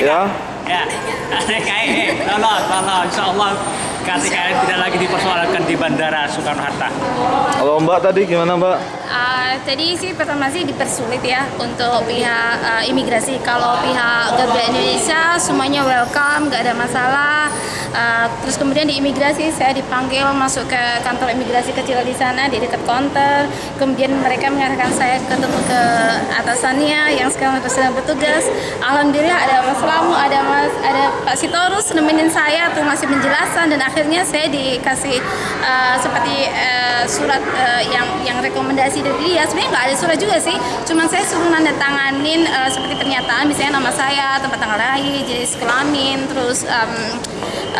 Ya. Ya. KTKI lolos, lolos. Insya Allah KTKI tidak lagi dipersoalkan di Bandara Soekarno Hatta. Kalau Mbak tadi gimana Mbak? Uh, tadi sih pertama sih dipersulit ya untuk pihak uh, imigrasi. Kalau pihak Garuda Indonesia semuanya welcome, nggak ada masalah. Uh, terus kemudian di imigrasi saya dipanggil masuk ke kantor imigrasi kecil di sana di dekat counter. Kemudian mereka mengarahkan saya ketemu ke atasannya yang sekarang sedang bertugas. Alhamdulillah ada Mas Lamu, ada Mas, ada Pak Sitorus nemenin saya tuh masih menjelaskan dan akhirnya saya dikasih uh, seperti uh, surat uh, yang yang rekomendasi dari dia sebenarnya nggak ada surat juga sih cuman saya suruh nanda tanganin uh, seperti pernyataan misalnya nama saya tempat tanggal lahir jenis kelamin terus um,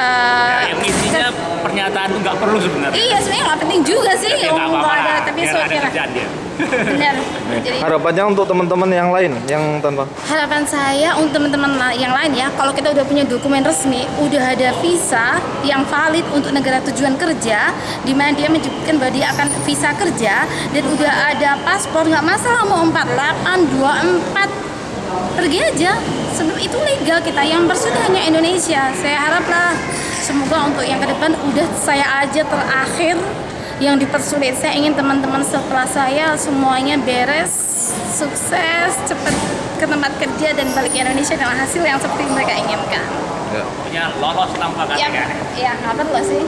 uh, Ya, yang isinya pernyataan nggak perlu sebenarnya. iya sebenarnya nggak penting juga sih Ya, apa-apa nggak ada tapi biar so ada kira kerjaan dia. benar jadi Harapannya untuk teman-teman yang lain yang tanpa harapan saya untuk teman-teman yang lain ya kalau kita udah punya dokumen resmi udah ada visa yang valid untuk negara tujuan kerja di mana dia menyebutkan bahwa dia akan visa kerja dan udah ada paspor nggak masalah mau 48 24 pergi aja sebelum itu legal kita yang bersudah hanya Indonesia saya haraplah semoga untuk yang ke depan udah saya aja terakhir yang dipersulit saya ingin teman-teman setelah saya semuanya beres sukses cepat ke tempat kerja dan balik ke Indonesia dengan hasil yang seperti mereka inginkan ya. Punya lolos tanpa ya KTKI. ya nggak perlu sih